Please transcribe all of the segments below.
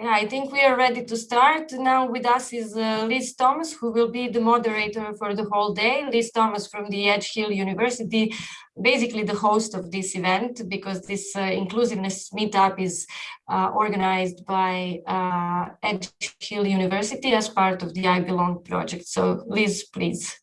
Yeah, I think we are ready to start. Now with us is uh, Liz Thomas, who will be the moderator for the whole day. Liz Thomas from the Edge Hill University, basically the host of this event, because this uh, inclusiveness meetup is uh, organized by uh, Edge Hill University as part of the I Belong project. So Liz, please.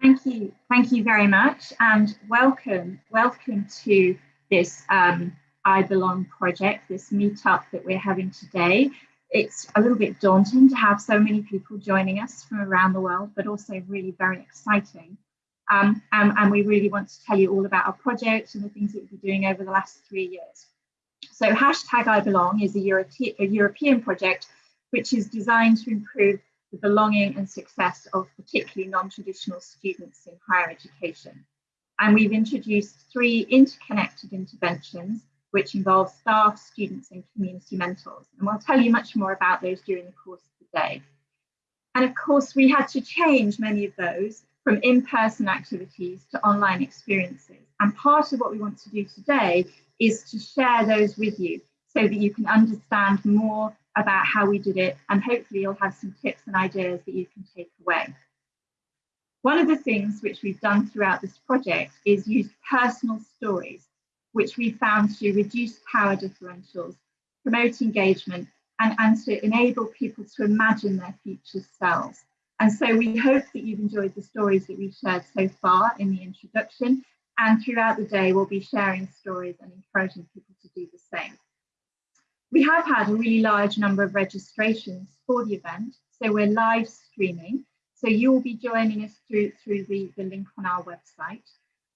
Thank you. Thank you very much and welcome. Welcome to this um, I Belong project, this meetup that we're having today. It's a little bit daunting to have so many people joining us from around the world, but also really very exciting. Um, and, and, we really want to tell you all about our project and the things that we've been doing over the last three years. So hashtag I Belong is a, Euro a European project which is designed to improve the belonging and success of particularly non-traditional students in higher education. And we've introduced three interconnected interventions which involves staff, students and community mentors. And we'll tell you much more about those during the course of the day. And of course, we had to change many of those from in-person activities to online experiences. And part of what we want to do today is to share those with you so that you can understand more about how we did it and hopefully you'll have some tips and ideas that you can take away. One of the things which we've done throughout this project is use personal stories which we found to reduce power differentials, promote engagement, and, and to enable people to imagine their future selves. And so we hope that you've enjoyed the stories that we've shared so far in the introduction. And throughout the day, we'll be sharing stories and encouraging people to do the same. We have had a really large number of registrations for the event. So we're live streaming. So you'll be joining us through, through the, the link on our website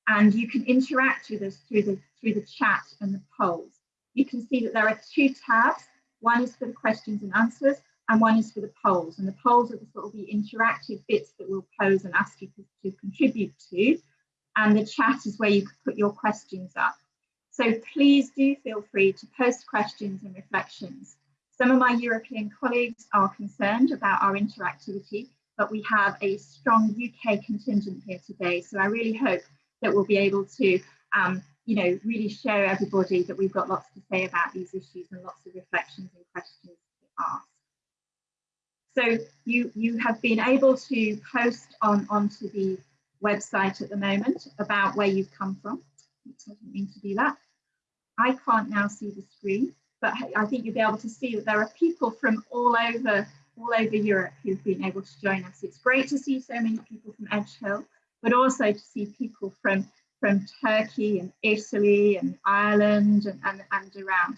and you can interact with us through the through the chat and the polls. You can see that there are two tabs. One is for the questions and answers, and one is for the polls. And the polls are the sort of the interactive bits that we'll pose and ask you to, to contribute to. And the chat is where you can put your questions up. So please do feel free to post questions and reflections. Some of my European colleagues are concerned about our interactivity, but we have a strong UK contingent here today. So I really hope that we'll be able to, um, you know, really show everybody that we've got lots to say about these issues and lots of reflections and questions to ask. So you, you have been able to post on onto the website at the moment about where you've come from. I didn't mean to do that. I can't now see the screen, but I think you'll be able to see that there are people from all over all over Europe who've been able to join us. It's great to see so many people from Edge Hill but also to see people from, from Turkey and Italy and Ireland and, and, and around.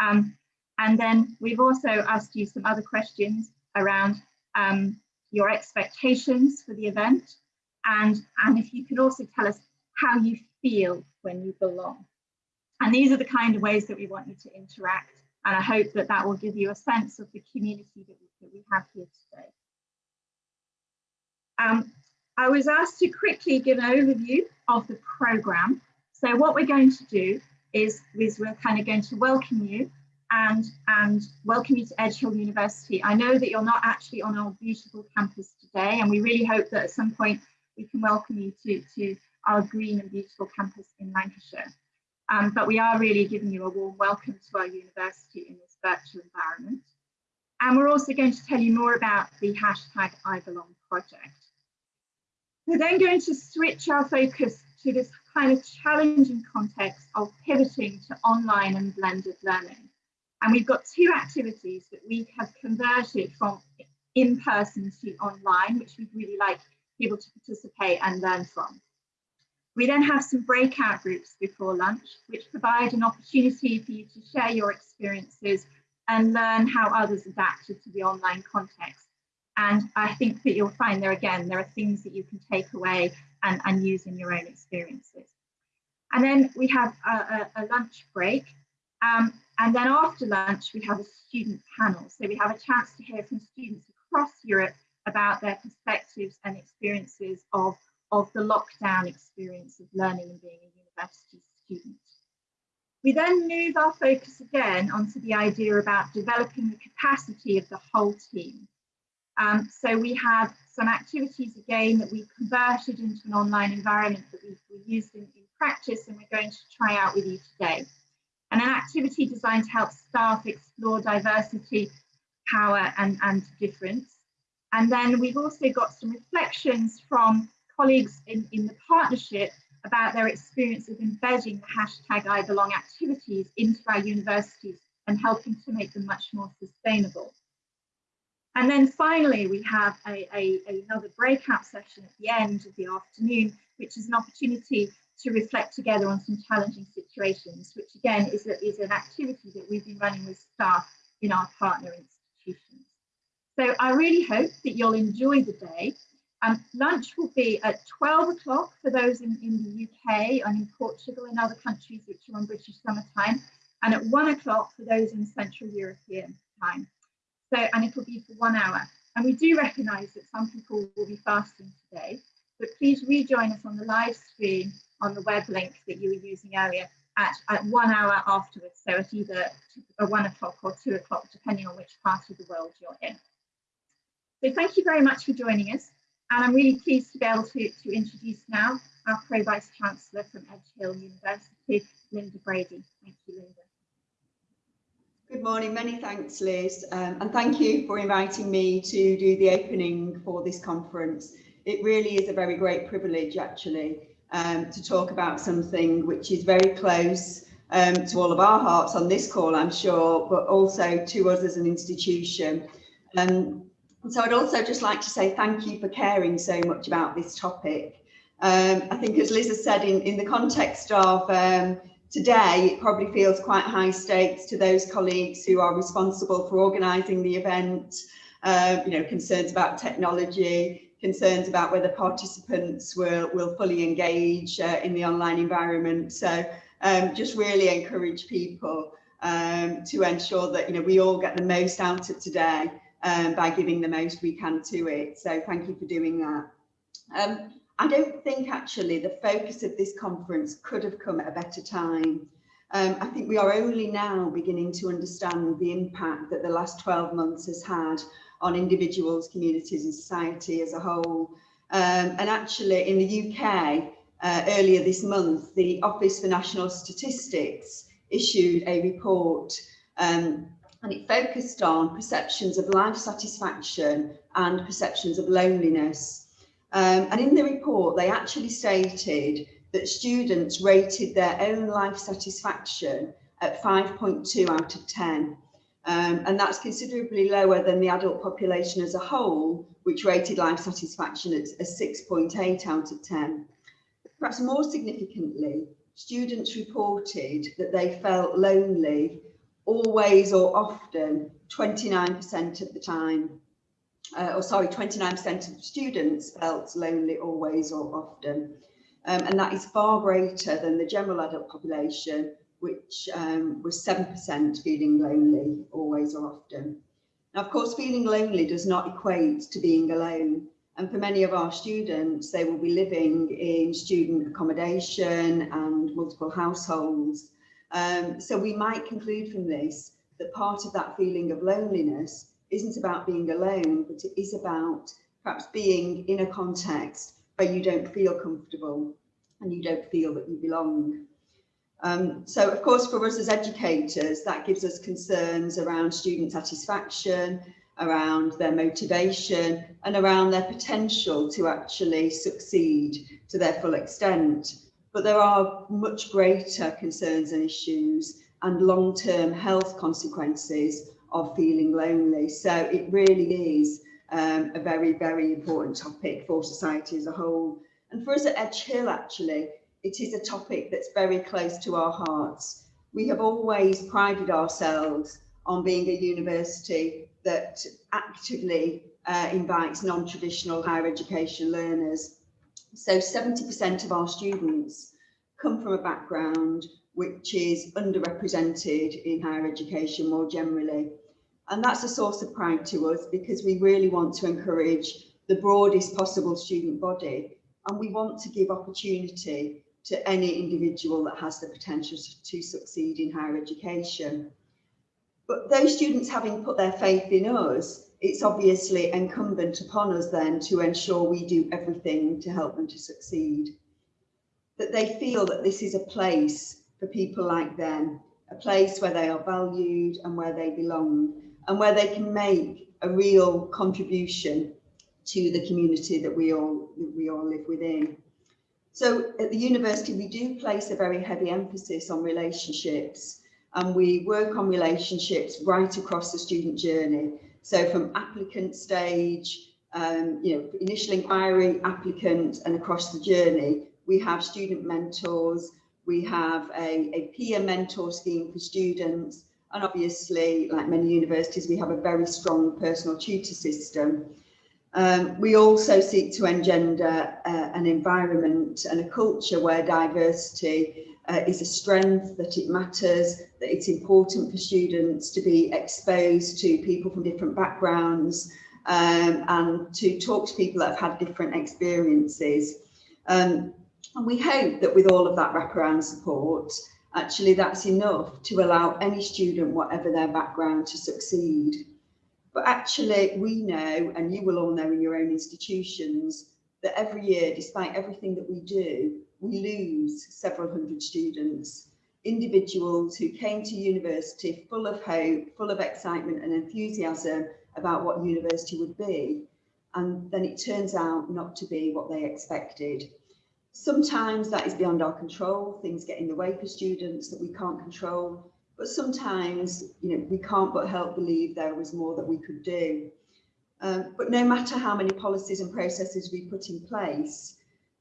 Um, and then we've also asked you some other questions around um, your expectations for the event and, and if you could also tell us how you feel when you belong. And these are the kind of ways that we want you to interact. And I hope that that will give you a sense of the community that we, that we have here today. Um, I was asked to quickly give an overview of the programme. So what we're going to do is, we're kind of going to welcome you and, and welcome you to Edge Hill University. I know that you're not actually on our beautiful campus today, and we really hope that at some point we can welcome you to, to our green and beautiful campus in Lancashire. Um, but we are really giving you a warm welcome to our university in this virtual environment. And we're also going to tell you more about the hashtag I Belong project. We're then going to switch our focus to this kind of challenging context of pivoting to online and blended learning. And we've got two activities that we have converted from in-person to online, which we'd really like people to participate and learn from. We then have some breakout groups before lunch, which provide an opportunity for you to share your experiences and learn how others adapted to the online context. And I think that you'll find there again, there are things that you can take away and, and use in your own experiences. And then we have a, a, a lunch break. Um, and then after lunch, we have a student panel. So we have a chance to hear from students across Europe about their perspectives and experiences of, of the lockdown experience of learning and being a university student. We then move our focus again onto the idea about developing the capacity of the whole team. Um, so we have some activities again that we've converted into an online environment that we've, we've used in, in, practice and we're going to try out with you today. and an activity designed to help staff explore diversity, power and, and difference. And then we've also got some reflections from colleagues in, in the partnership about their experience of embedding the hashtag I belong activities into our universities and helping to make them much more sustainable. And then finally, we have a, a, another breakout session at the end of the afternoon, which is an opportunity to reflect together on some challenging situations, which again is, a, is an activity that we've been running with staff in our partner institutions. So I really hope that you'll enjoy the day. Um, lunch will be at 12 o'clock for those in, in the UK and in Portugal and other countries which are on British summer time, and at one o'clock for those in Central European time. So, and it will be for one hour. And we do recognise that some people will be fasting today, but please rejoin us on the live stream on the web link that you were using earlier at, at one hour afterwards. So at either uh, one o'clock or two o'clock, depending on which part of the world you're in. So thank you very much for joining us. And I'm really pleased to be able to, to introduce now our Pro Vice Chancellor from Edge Hill University, Linda Brady. Thank you, Linda. Good morning, many thanks Liz um, and thank you for inviting me to do the opening for this conference. It really is a very great privilege actually um, to talk about something which is very close um, to all of our hearts on this call I'm sure but also to us as an institution. Um, so I'd also just like to say thank you for caring so much about this topic. Um, I think as Liz has said in, in the context of um, today, it probably feels quite high stakes to those colleagues who are responsible for organising the event, uh, you know, concerns about technology, concerns about whether participants will, will fully engage uh, in the online environment. So um, just really encourage people um, to ensure that, you know, we all get the most out of today um, by giving the most we can to it. So thank you for doing that. I don't think actually the focus of this conference could have come at a better time. Um, I think we are only now beginning to understand the impact that the last 12 months has had on individuals, communities and society as a whole. Um, and actually in the UK, uh, earlier this month, the Office for National Statistics issued a report um, and it focused on perceptions of life satisfaction and perceptions of loneliness. Um, and in the report, they actually stated that students rated their own life satisfaction at 5.2 out of 10. Um, and that's considerably lower than the adult population as a whole, which rated life satisfaction at a 6.8 out of 10. Perhaps more significantly, students reported that they felt lonely always or often 29% of the time uh, or sorry, 29% of students felt lonely always or often. Um, and that is far greater than the general adult population, which um, was 7% feeling lonely always or often. Now, of course, feeling lonely does not equate to being alone. And for many of our students, they will be living in student accommodation and multiple households. Um, so we might conclude from this that part of that feeling of loneliness isn't about being alone, but it is about perhaps being in a context where you don't feel comfortable and you don't feel that you belong. Um, so, of course, for us as educators, that gives us concerns around student satisfaction, around their motivation and around their potential to actually succeed to their full extent. But there are much greater concerns and issues and long-term health consequences of feeling lonely. So it really is um, a very, very important topic for society as a whole. And for us at Edge Hill, actually, it is a topic that's very close to our hearts. We have always prided ourselves on being a university that actively uh, invites non-traditional higher education learners. So 70% of our students come from a background which is underrepresented in higher education more generally. And that's a source of pride to us because we really want to encourage the broadest possible student body and we want to give opportunity to any individual that has the potential to succeed in higher education. But those students having put their faith in us, it's obviously incumbent upon us then to ensure we do everything to help them to succeed. That they feel that this is a place for people like them a place where they are valued and where they belong and where they can make a real contribution to the community that we all that we all live within. So at the university, we do place a very heavy emphasis on relationships and we work on relationships right across the student journey. So from applicant stage, um, you know, initial inquiry, applicant and across the journey, we have student mentors, we have a, a peer mentor scheme for students, and obviously, like many universities, we have a very strong personal tutor system. Um, we also seek to engender uh, an environment and a culture where diversity uh, is a strength, that it matters, that it's important for students to be exposed to people from different backgrounds um, and to talk to people that have had different experiences. Um, and we hope that with all of that wraparound support, actually that's enough to allow any student, whatever their background, to succeed. But actually we know, and you will all know in your own institutions, that every year, despite everything that we do, we lose several hundred students, individuals who came to university full of hope, full of excitement and enthusiasm about what university would be. And then it turns out not to be what they expected. Sometimes that is beyond our control, things get in the way for students that we can't control, but sometimes you know we can't but help believe there was more that we could do. Um, but no matter how many policies and processes we put in place,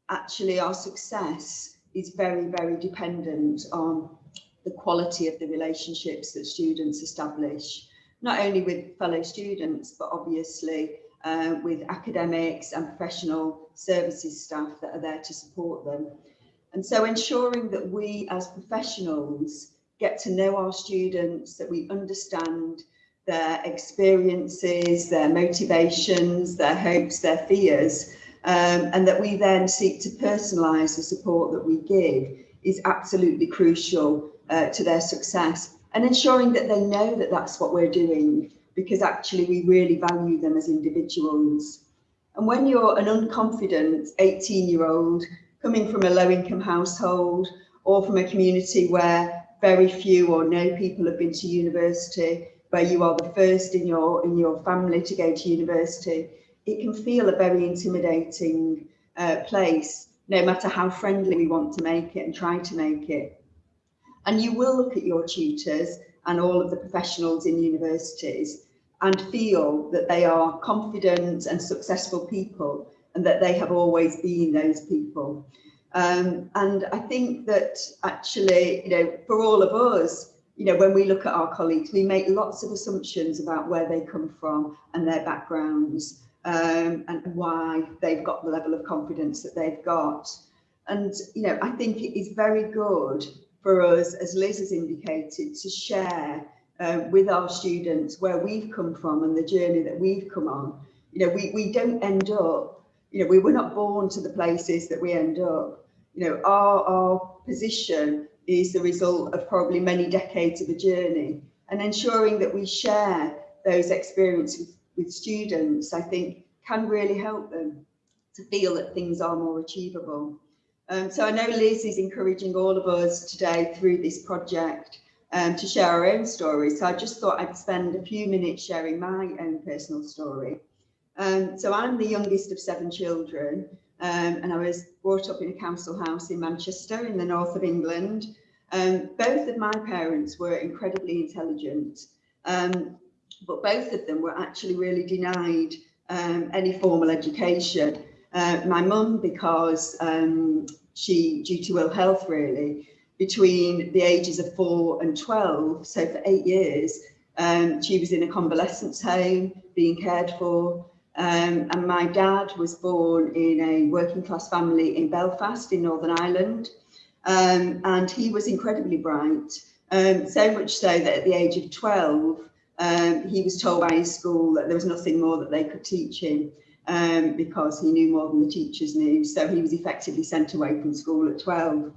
actually our success is very, very dependent on the quality of the relationships that students establish, not only with fellow students, but obviously uh, with academics and professional services staff that are there to support them. And so ensuring that we as professionals get to know our students, that we understand their experiences, their motivations, their hopes, their fears, um, and that we then seek to personalise the support that we give is absolutely crucial uh, to their success and ensuring that they know that that's what we're doing because actually we really value them as individuals. And when you're an unconfident 18 year old coming from a low income household or from a community where very few or no people have been to university, where you are the first in your in your family to go to university, it can feel a very intimidating uh, place, no matter how friendly we want to make it and try to make it. And you will look at your tutors and all of the professionals in universities and feel that they are confident and successful people and that they have always been those people. Um, and I think that actually, you know, for all of us, you know, when we look at our colleagues, we make lots of assumptions about where they come from and their backgrounds um, and why they've got the level of confidence that they've got. And, you know, I think it is very good for us, as Liz has indicated, to share uh, with our students where we've come from and the journey that we've come on. You know, we, we don't end up, you know, we were not born to the places that we end up. You know, our, our position is the result of probably many decades of a journey and ensuring that we share those experiences with with students, I think can really help them to feel that things are more achievable. Um, so I know Liz is encouraging all of us today through this project um, to share our own stories. So I just thought I'd spend a few minutes sharing my own personal story. Um, so I'm the youngest of seven children um, and I was brought up in a council house in Manchester in the north of England. Um, both of my parents were incredibly intelligent. Um, but both of them were actually really denied um, any formal education. Uh, my mum, because she, due to ill health really, between the ages of four and 12, so for eight years, um, she was in a convalescence home being cared for. Um, and my dad was born in a working class family in Belfast in Northern Ireland. Um, and he was incredibly bright, um, so much so that at the age of 12, um, he was told by his school that there was nothing more that they could teach him um, because he knew more than the teachers knew. So he was effectively sent away from school at 12.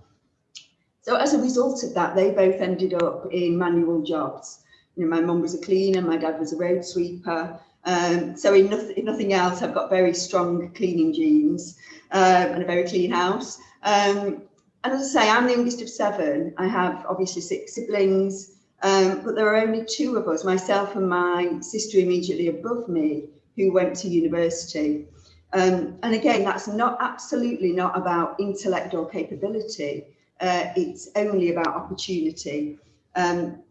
So as a result of that, they both ended up in manual jobs. You know, my mum was a cleaner, my dad was a road sweeper. Um, so in nothing, in nothing, else, I've got very strong cleaning genes um, and a very clean house. Um, and as I say, I'm the youngest of seven. I have obviously six siblings, um, but there are only two of us, myself and my sister immediately above me, who went to university. Um, and again, that's not absolutely not about intellect or capability. Uh, it's only about opportunity. Um,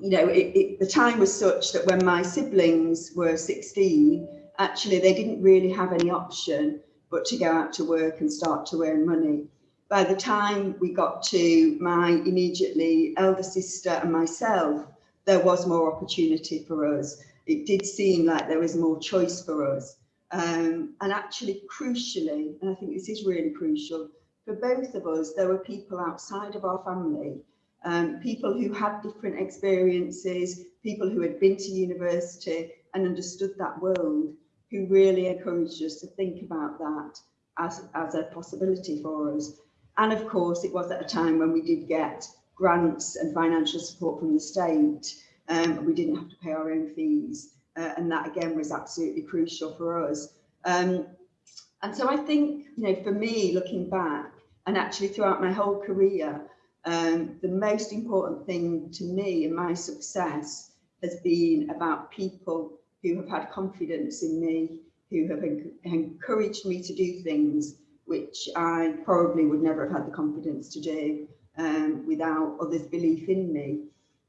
you know, it, it, the time was such that when my siblings were 16, actually they didn't really have any option but to go out to work and start to earn money. By the time we got to my immediately elder sister and myself, there was more opportunity for us. It did seem like there was more choice for us. Um, and actually, crucially, and I think this is really crucial, for both of us, there were people outside of our family, um, people who had different experiences, people who had been to university and understood that world, who really encouraged us to think about that as, as a possibility for us. And of course, it was at a time when we did get grants and financial support from the state. Um, we didn't have to pay our own fees. Uh, and that again was absolutely crucial for us. Um, and so I think, you know, for me, looking back, and actually throughout my whole career, um, the most important thing to me and my success has been about people who have had confidence in me, who have encouraged me to do things which I probably would never have had the confidence to do um, without others' belief in me.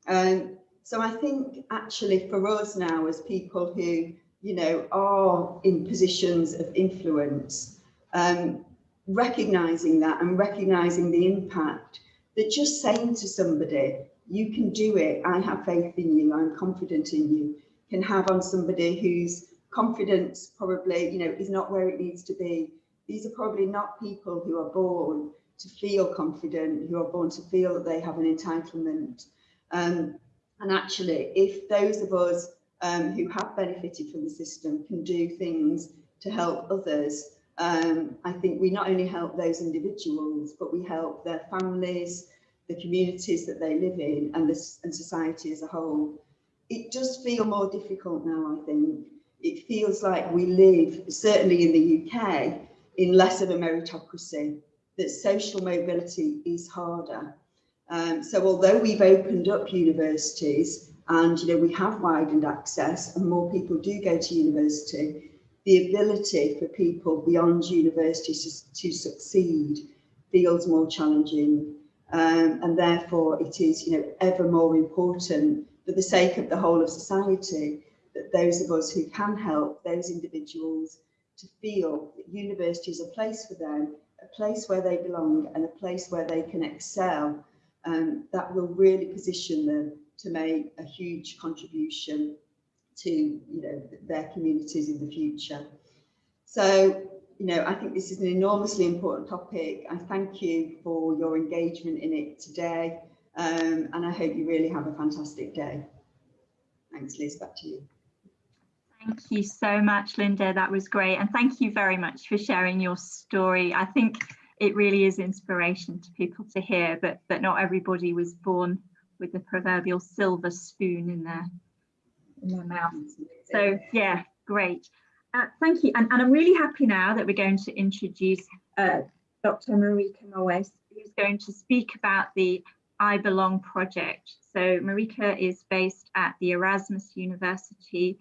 Um, so I think actually for us now as people who, you know, are in positions of influence, um, recognizing that and recognizing the impact that just saying to somebody, you can do it, I have faith in you, I'm confident in you, can have on somebody whose confidence probably, you know, is not where it needs to be. These are probably not people who are born to feel confident, who are born to feel that they have an entitlement. Um, and actually, if those of us um, who have benefited from the system can do things to help others, um, I think we not only help those individuals, but we help their families, the communities that they live in and, this, and society as a whole it does feel more difficult now, I think. It feels like we live, certainly in the UK, in less of a meritocracy, that social mobility is harder. Um, so although we've opened up universities and you know we have widened access and more people do go to university, the ability for people beyond university to, to succeed feels more challenging. Um, and therefore it is you know ever more important for the sake of the whole of society, that those of us who can help those individuals to feel that university is a place for them, a place where they belong and a place where they can excel, um, that will really position them to make a huge contribution to you know their communities in the future. So you know, I think this is an enormously important topic. I thank you for your engagement in it today. Um, and I hope you really have a fantastic day. Thanks, Liz, back to you. Thank you so much, Linda. That was great. And thank you very much for sharing your story. I think it really is inspiration to people to hear, but, but not everybody was born with the proverbial silver spoon in their, in their mouth. So yeah, great. Uh, thank you. And, and I'm really happy now that we're going to introduce uh, Dr. Marieke Moes, who's going to speak about the I Belong project. So Marieke is based at the Erasmus University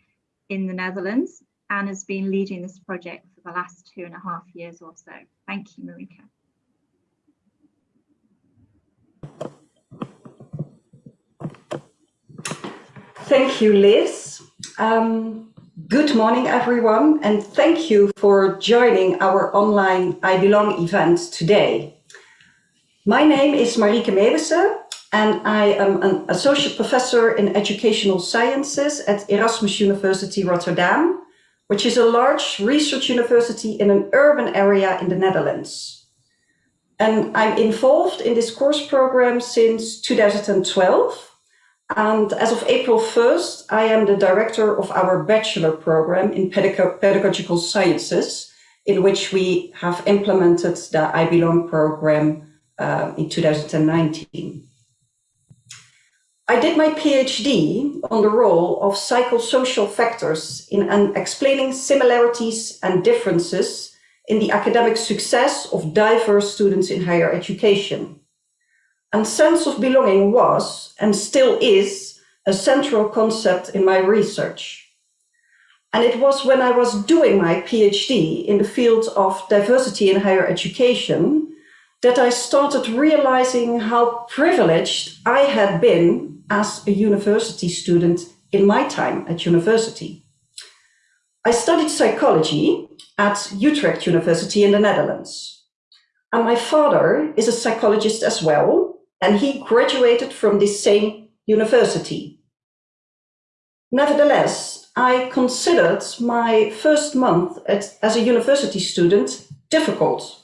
in the Netherlands and has been leading this project for the last two and a half years or so. Thank you, Marieke. Thank you, Liz. Um, good morning, everyone, and thank you for joining our online I Belong event today. My name is Marieke Meeuwissen and I am an associate professor in educational sciences at Erasmus University Rotterdam, which is a large research university in an urban area in the Netherlands. And I'm involved in this course program since 2012. And as of April 1st, I am the director of our bachelor program in pedagogical sciences, in which we have implemented the I Belong program uh, in 2019. I did my PhD on the role of psychosocial factors in explaining similarities and differences in the academic success of diverse students in higher education. And sense of belonging was, and still is, a central concept in my research. And it was when I was doing my PhD in the field of diversity in higher education that I started realizing how privileged I had been as a university student in my time at university. I studied psychology at Utrecht University in the Netherlands. And my father is a psychologist as well, and he graduated from the same university. Nevertheless, I considered my first month at, as a university student difficult.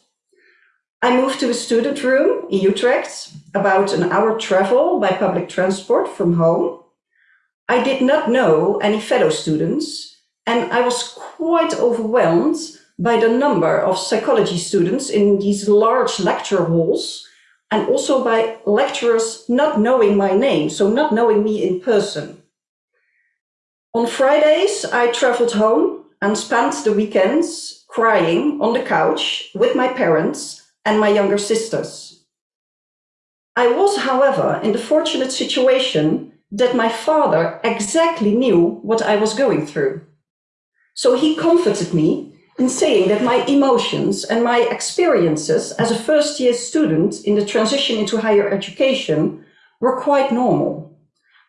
I moved to a student room in Utrecht, about an hour travel by public transport from home. I did not know any fellow students, and I was quite overwhelmed by the number of psychology students in these large lecture halls and also by lecturers not knowing my name, so not knowing me in person. On Fridays, I traveled home and spent the weekends crying on the couch with my parents and my younger sisters. I was, however, in the fortunate situation that my father exactly knew what I was going through. So he comforted me in saying that my emotions and my experiences as a first year student in the transition into higher education were quite normal,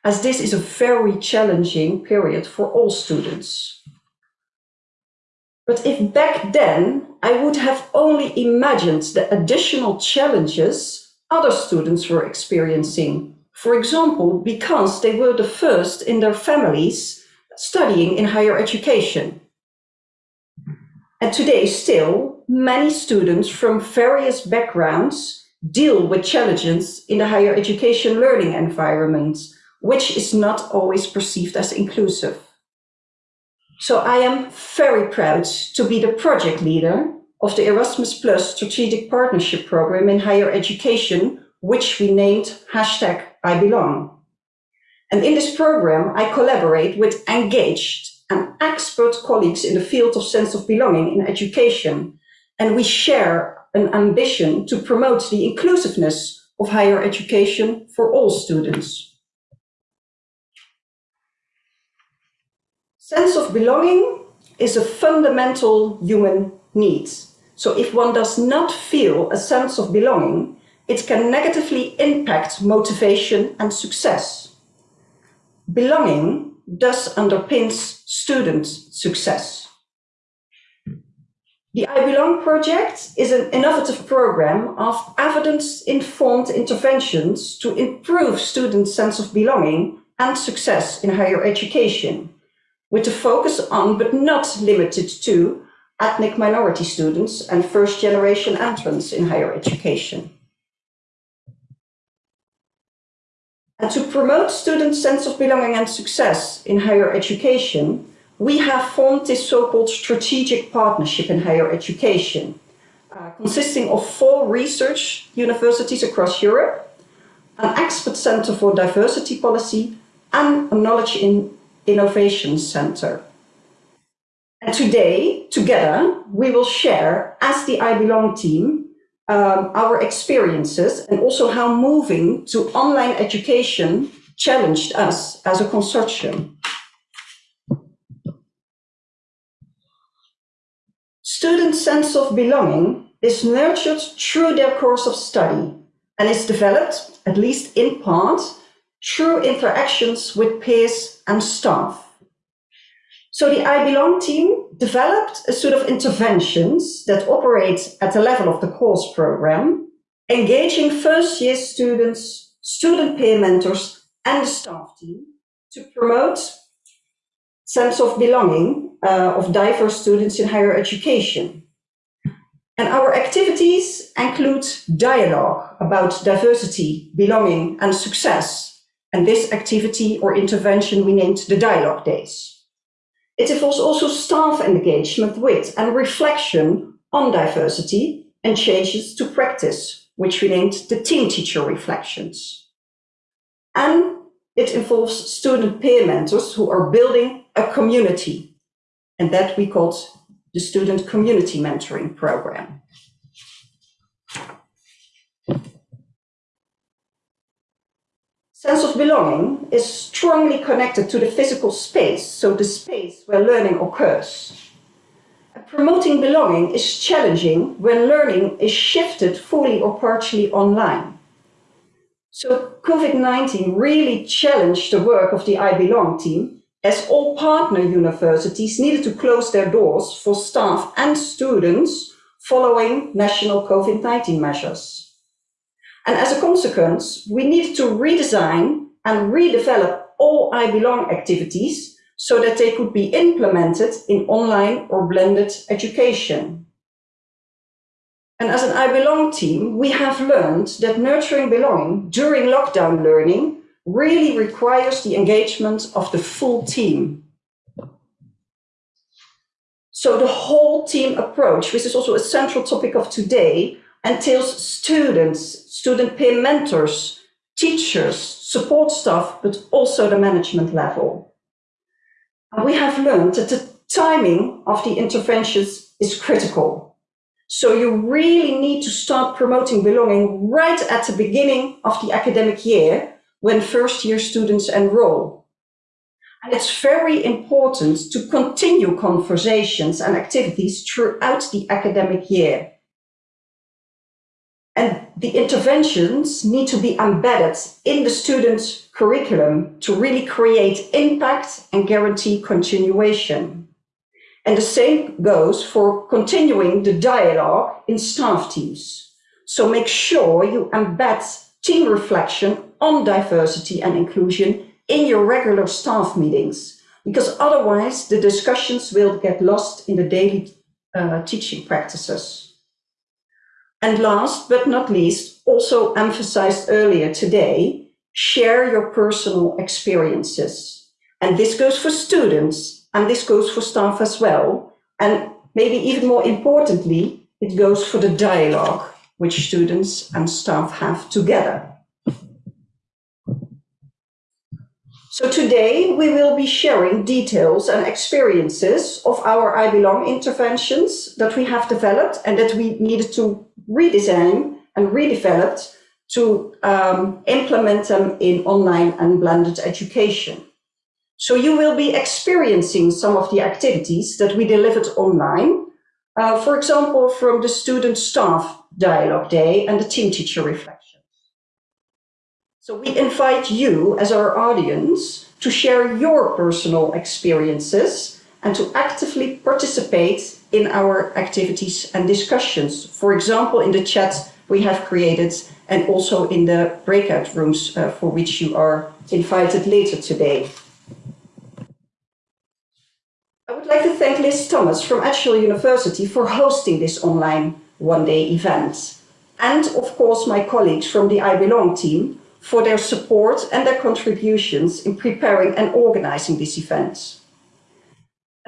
as this is a very challenging period for all students. But if back then I would have only imagined the additional challenges other students were experiencing, for example, because they were the first in their families studying in higher education. And today still, many students from various backgrounds deal with challenges in the higher education learning environment, which is not always perceived as inclusive. So I am very proud to be the project leader of the Erasmus Plus Strategic Partnership Program in higher education, which we named hashtag I belong. And in this program, I collaborate with engaged and expert colleagues in the field of sense of belonging in education. And we share an ambition to promote the inclusiveness of higher education for all students. Sense of belonging is a fundamental human need. So if one does not feel a sense of belonging, it can negatively impact motivation and success. Belonging thus underpins student success. The I Belong project is an innovative program of evidence-informed interventions to improve students' sense of belonging and success in higher education, with a focus on, but not limited to, ethnic minority students and first-generation entrants in higher education. And to promote students' sense of belonging and success in higher education, we have formed this so-called strategic partnership in higher education, uh, consisting of four research universities across Europe, an expert center for diversity policy, and a knowledge in innovation center. And today, together, we will share, as the I Belong team, um, our experiences and also how moving to online education challenged us as a consortium. Student sense of belonging is nurtured through their course of study and is developed, at least in part, through interactions with peers and staff. So the I Belong team developed a suite of interventions that operate at the level of the course program, engaging first year students, student peer mentors, and the staff team to promote sense of belonging uh, of diverse students in higher education. And our activities include dialogue about diversity, belonging, and success. And this activity or intervention we named the Dialogue Days. It involves also staff engagement with and reflection on diversity and changes to practice, which we named the team teacher reflections. And it involves student peer mentors who are building a community, and that we called the Student Community Mentoring Program. Sense of belonging is strongly connected to the physical space, so the space where learning occurs. Promoting belonging is challenging when learning is shifted fully or partially online. So COVID-19 really challenged the work of the I Belong team as all partner universities needed to close their doors for staff and students following national COVID-19 measures. And as a consequence, we needed to redesign and redevelop all I Belong activities so that they could be implemented in online or blended education. And as an I Belong team, we have learned that nurturing belonging during lockdown learning really requires the engagement of the full team. So the whole team approach, which is also a central topic of today, entails students, student peer mentors, teachers, support staff, but also the management level we have learned that the timing of the interventions is critical. So you really need to start promoting belonging right at the beginning of the academic year when first year students enroll. And it's very important to continue conversations and activities throughout the academic year. And the interventions need to be embedded in the student's curriculum to really create impact and guarantee continuation. And the same goes for continuing the dialogue in staff teams. So make sure you embed team reflection on diversity and inclusion in your regular staff meetings, because otherwise the discussions will get lost in the daily uh, teaching practices. And last but not least, also emphasized earlier today, share your personal experiences. And this goes for students and this goes for staff as well. And maybe even more importantly, it goes for the dialogue which students and staff have together. So today we will be sharing details and experiences of our I Belong interventions that we have developed and that we needed to redesign and redeveloped to um, implement them in online and blended education. So you will be experiencing some of the activities that we delivered online, uh, for example, from the student staff dialogue day and the team teacher reflections. So we invite you as our audience to share your personal experiences and to actively participate in our activities and discussions. For example, in the chat we have created and also in the breakout rooms uh, for which you are invited later today. I would like to thank Liz Thomas from Edgehill University for hosting this online one-day event. And of course my colleagues from the I Belong team for their support and their contributions in preparing and organizing this event.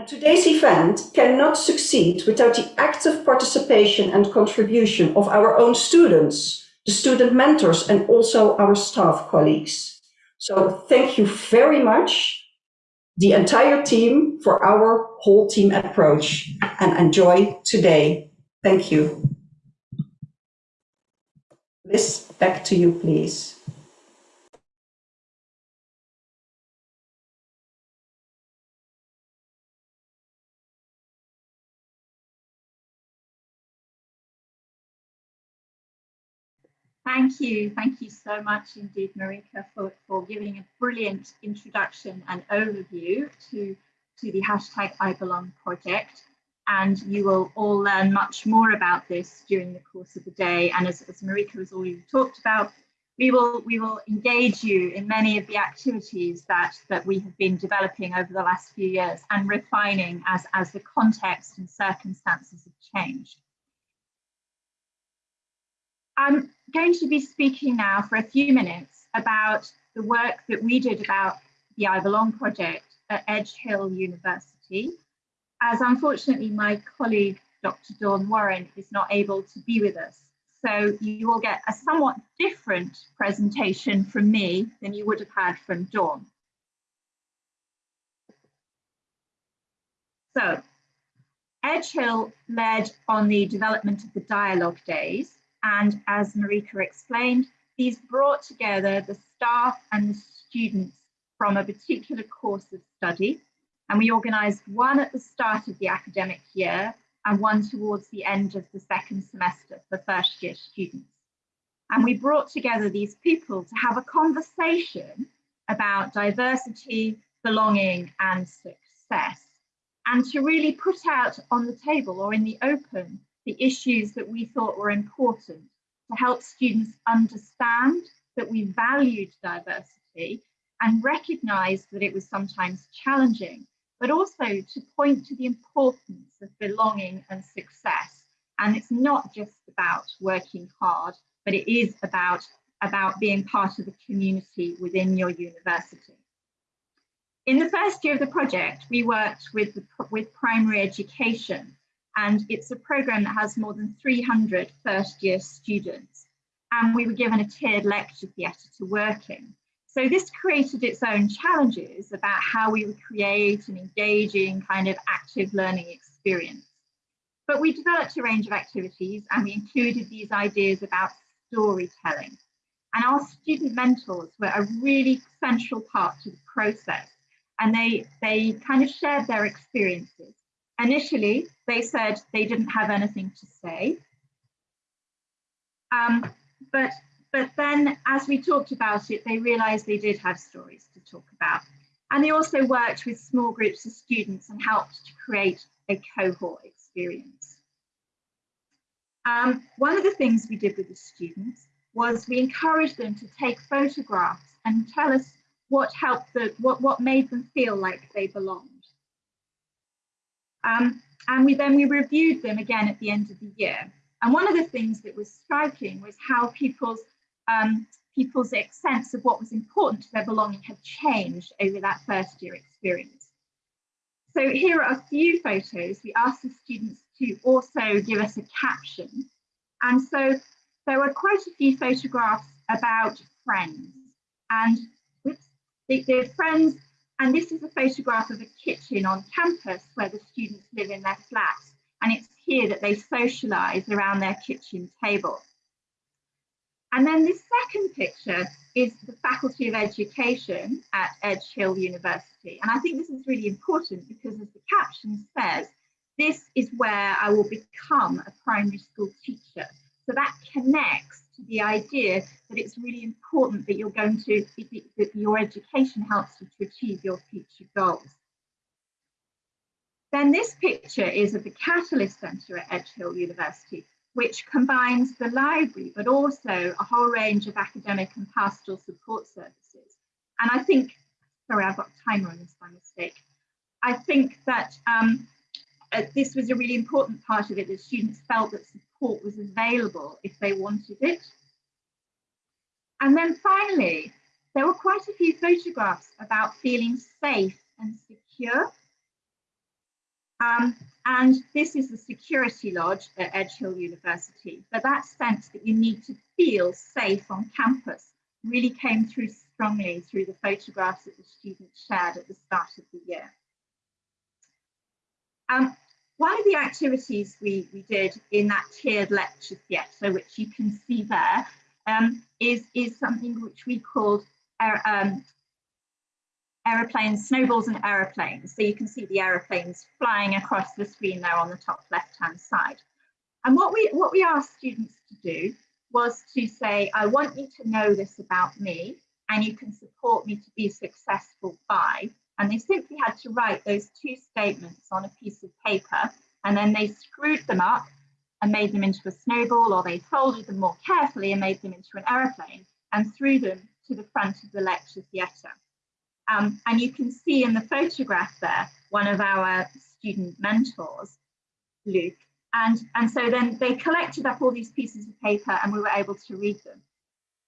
Today's event cannot succeed without the active participation and contribution of our own students, the student mentors, and also our staff colleagues. So thank you very much, the entire team, for our whole team approach and enjoy today. Thank you. Liz, back to you, please. Thank you. Thank you so much indeed, Marieke, for, for giving a brilliant introduction and overview to, to the hashtag I Belong project. And you will all learn much more about this during the course of the day. And as, as Marieke has already talked about, we will, we will engage you in many of the activities that, that we have been developing over the last few years and refining as, as the context and circumstances have changed. I'm going to be speaking now for a few minutes about the work that we did about the I Belong project at Edgehill University, as unfortunately my colleague Dr. Dawn Warren is not able to be with us. So you will get a somewhat different presentation from me than you would have had from Dawn. So Edgehill led on the development of the dialogue days. And as Marieke explained, these brought together the staff and the students from a particular course of study. And we organised one at the start of the academic year and one towards the end of the second semester for first year students. And we brought together these people to have a conversation about diversity, belonging and success, and to really put out on the table or in the open the issues that we thought were important to help students understand that we valued diversity and recognise that it was sometimes challenging, but also to point to the importance of belonging and success. And it's not just about working hard, but it is about, about being part of the community within your university. In the first year of the project, we worked with, with primary education, and it's a program that has more than 300 first year students. And we were given a tiered lecture theatre to work in. So this created its own challenges about how we would create an engaging kind of active learning experience. But we developed a range of activities and we included these ideas about storytelling. And our student mentors were a really central part to the process and they, they kind of shared their experiences. Initially, they said they didn't have anything to say. Um, but, but then as we talked about it, they realized they did have stories to talk about. And they also worked with small groups of students and helped to create a cohort experience. Um, one of the things we did with the students was we encouraged them to take photographs and tell us what helped them, what, what made them feel like they belonged. Um, and we then we reviewed them again at the end of the year. And one of the things that was striking was how people's um, people's sense of what was important to their belonging had changed over that first year experience. So here are a few photos. We asked the students to also give us a caption. And so there were quite a few photographs about friends. And they, they're friends, and this is a photograph of a kitchen on campus where the students live in their flats. And it's here that they socialise around their kitchen table. And then this second picture is the Faculty of Education at Edge Hill University. And I think this is really important because as the caption says, this is where I will become a primary school teacher. So that connects to the idea that it's really important that you're going to, that your education helps you to achieve your future goals. Then this picture is of the Catalyst Centre at Edge Hill University, which combines the library, but also a whole range of academic and pastoral support services. And I think, sorry, I've got timer on this by mistake. I think that um, uh, this was a really important part of it, that students felt that support was available if they wanted it. And then finally, there were quite a few photographs about feeling safe and secure. Um, and this is the security lodge at Edge Hill University. But that sense that you need to feel safe on campus really came through strongly through the photographs that the students shared at the start of the year. Um, one of the activities we, we did in that tiered lecture theatre, which you can see there, um, is, is something which we called um, aeroplanes, snowballs and aeroplanes. So you can see the aeroplanes flying across the screen there on the top left-hand side. And what we, what we asked students to do was to say, I want you to know this about me and you can support me to be successful by, and they simply had to write those two statements on a piece of paper and then they screwed them up and made them into a snowball or they folded them more carefully and made them into an aeroplane and threw them to the front of the lecture theatre. Um, and you can see in the photograph there, one of our student mentors, Luke. And, and so then they collected up all these pieces of paper and we were able to read them.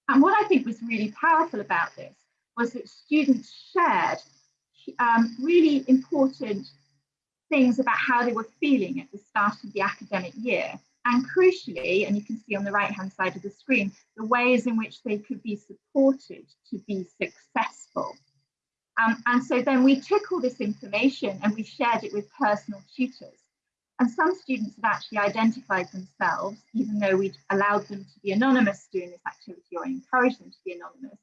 And what I think was really powerful about this was that students shared um, really important things about how they were feeling at the start of the academic year. And crucially, and you can see on the right hand side of the screen, the ways in which they could be supported to be successful. Um, and so then we took all this information and we shared it with personal tutors. And some students have actually identified themselves, even though we'd allowed them to be anonymous during this activity or encouraged them to be anonymous.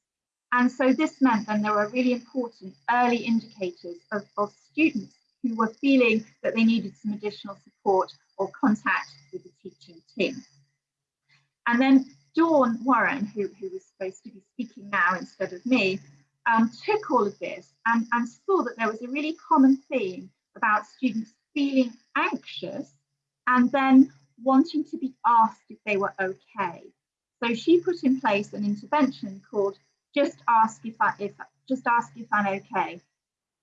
And so this meant then there were really important early indicators of, of students who were feeling that they needed some additional support or contact with the teaching team. And then Dawn Warren, who, who was supposed to be speaking now instead of me, um, took all of this and, and saw that there was a really common theme about students feeling anxious and then wanting to be asked if they were okay. So she put in place an intervention called just ask if I if just ask if I'm okay.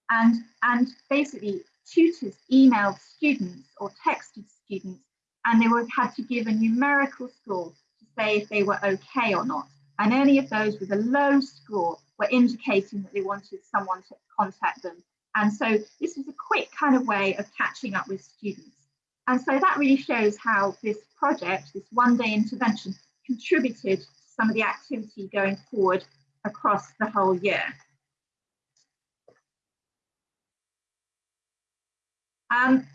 And and basically tutors emailed students or texted students and they were had to give a numerical score to say if they were okay or not. And any of those with a low score were indicating that they wanted someone to contact them. And so this was a quick kind of way of catching up with students. And so that really shows how this project, this one day intervention, contributed to some of the activity going forward across the whole year. Um,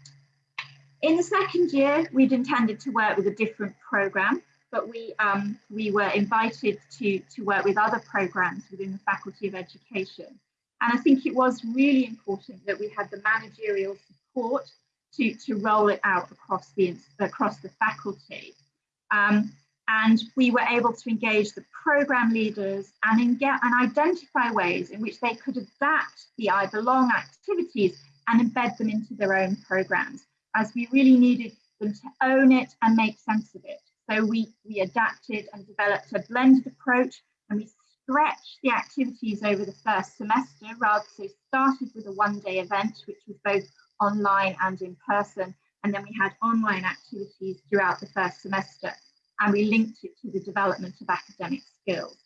in the second year, we'd intended to work with a different program, but we, um, we were invited to, to work with other programs within the Faculty of Education. And I think it was really important that we had the managerial support to, to roll it out across the, across the faculty. Um, and we were able to engage the program leaders and, and identify ways in which they could adapt the I Belong activities and embed them into their own programs, as we really needed them to own it and make sense of it. So we, we adapted and developed a blended approach and we stretched the activities over the first semester rather so started with a one day event which was both online and in person and then we had online activities throughout the first semester and we linked it to the development of academic skills.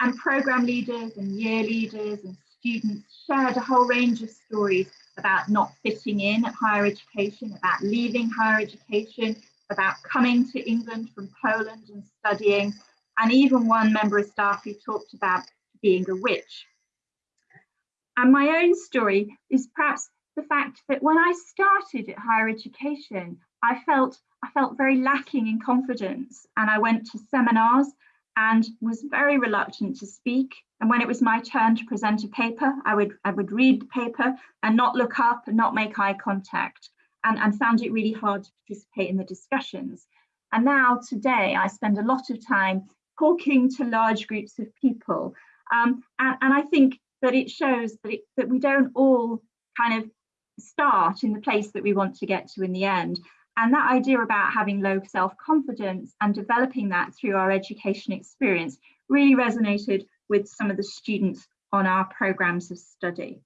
And program leaders and year leaders and students shared a whole range of stories about not fitting in at higher education, about leaving higher education, about coming to England from Poland and studying, and even one member of staff who talked about being a witch. And my own story is perhaps the fact that when I started at higher education, I felt I felt very lacking in confidence and I went to seminars and was very reluctant to speak. And when it was my turn to present a paper, I would I would read the paper and not look up and not make eye contact and, and found it really hard to participate in the discussions. And now today I spend a lot of time talking to large groups of people. Um, and, and I think that it shows that, it, that we don't all kind of start in the place that we want to get to in the end. And that idea about having low self-confidence and developing that through our education experience really resonated with some of the students on our programs of study.